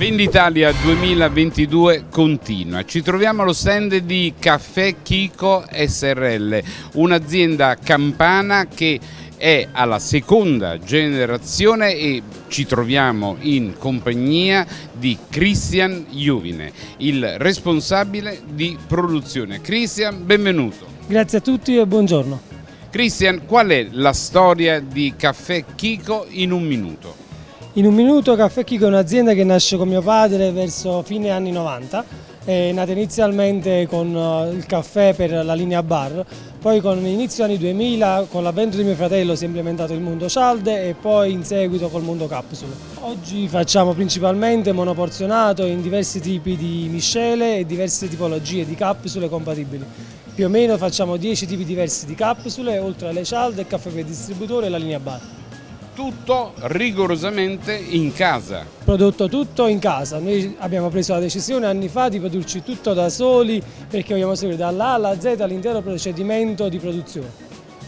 Venditalia 2022 continua. Ci troviamo allo stand di Caffè Chico SRL, un'azienda campana che è alla seconda generazione e ci troviamo in compagnia di Christian Juvine, il responsabile di produzione. Christian, benvenuto. Grazie a tutti e buongiorno. Christian, qual è la storia di Caffè Chico in un minuto? In un minuto Caffè Chico è un'azienda che nasce con mio padre verso fine anni 90, è nata inizialmente con eh, il caffè per la linea bar, poi con l'inizio anni 2000 con l'avvento di mio fratello si è implementato il mondo cialde e poi in seguito col mondo capsule. Oggi facciamo principalmente monoporzionato in diversi tipi di miscele e diverse tipologie di capsule compatibili. Più o meno facciamo 10 tipi diversi di capsule, oltre alle cialde, il caffè per distributore e la linea bar tutto rigorosamente in casa. Prodotto tutto in casa, noi abbiamo preso la decisione anni fa di produrci tutto da soli perché vogliamo seguire dalla alla Z l'intero procedimento di produzione.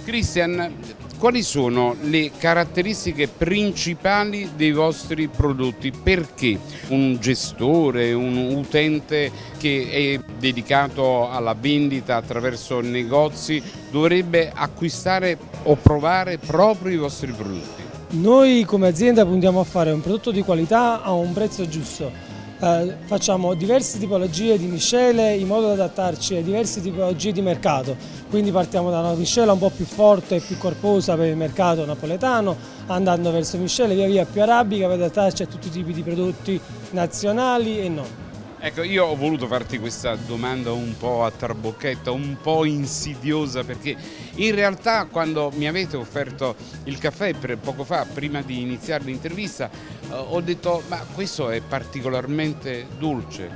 Cristian, quali sono le caratteristiche principali dei vostri prodotti? Perché un gestore, un utente che è dedicato alla vendita attraverso negozi dovrebbe acquistare o provare proprio i vostri prodotti? Noi come azienda puntiamo a fare un prodotto di qualità a un prezzo giusto. Eh, facciamo diverse tipologie di miscele in modo da adattarci a diverse tipologie di mercato, quindi partiamo da una miscela un po' più forte e più corposa per il mercato napoletano, andando verso miscele via via più arabica per adattarci a tutti i tipi di prodotti nazionali e non. Ecco, io ho voluto farti questa domanda un po' a trabocchetta, un po' insidiosa, perché in realtà quando mi avete offerto il caffè poco fa, prima di iniziare l'intervista, eh, ho detto ma questo è particolarmente dolce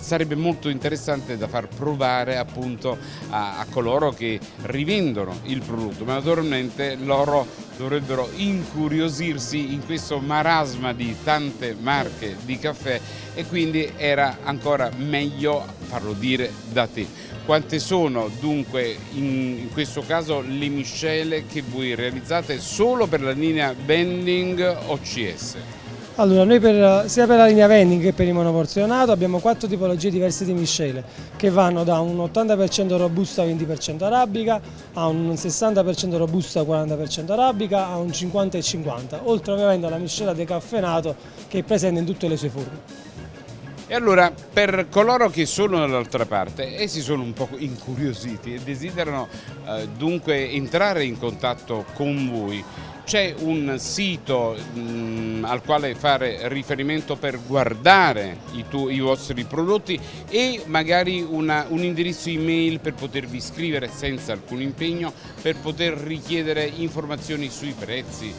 sarebbe molto interessante da far provare appunto a, a coloro che rivendono il prodotto, ma naturalmente loro dovrebbero incuriosirsi in questo marasma di tante marche di caffè e quindi era ancora meglio farlo dire da te. Quante sono dunque in, questo caso le miscele che voi realizzate solo per la linea Bending OCS? Allora, noi per, sia per la linea vending che per il monoporzionato abbiamo quattro tipologie diverse di miscele che vanno da un 80% robusta 20% arabica a un 60% robusta 40% arabica a un 50 e 50, oltre ovviamente alla miscela decaffenato che è presente in tutte le sue forme. E allora per coloro che sono dall'altra parte e si sono un po' incuriositi e desiderano eh, dunque entrare in contatto con voi, c'è un sito mh, mm, al quale fare riferimento per guardare i, i vostri prodotti e magari una, un indirizzo email per potervi scrivere senza alcun impegno, per poter richiedere informazioni sui prezzi,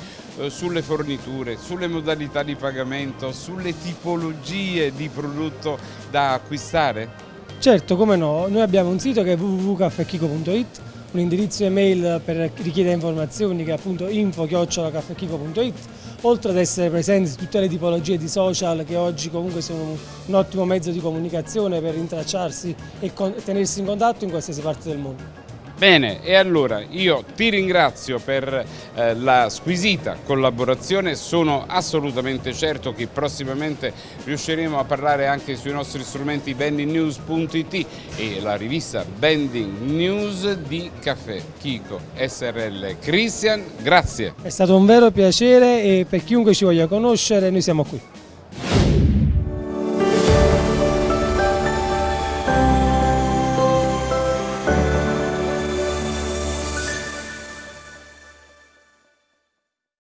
sulle forniture, sulle modalità di pagamento, sulle tipologie di prodotto da acquistare? Certo, come no, noi abbiamo un sito che è www.caffechico.it un indirizzo email per richiedere informazioni che è appunto info-caffechico.it oltre ad essere presenti su tutte le tipologie di social che oggi comunque sono un ottimo mezzo di comunicazione per rintracciarsi e tenersi in contatto in qualsiasi parte del mondo. Bene, e allora io ti ringrazio per eh, la squisita collaborazione, sono assolutamente certo che prossimamente riusciremo a parlare anche sui nostri strumenti bendingnews.it e la rivista Bending News di Caffè Chico SRL. Christian, grazie. È stato un vero piacere e per chiunque ci voglia conoscere noi siamo qui.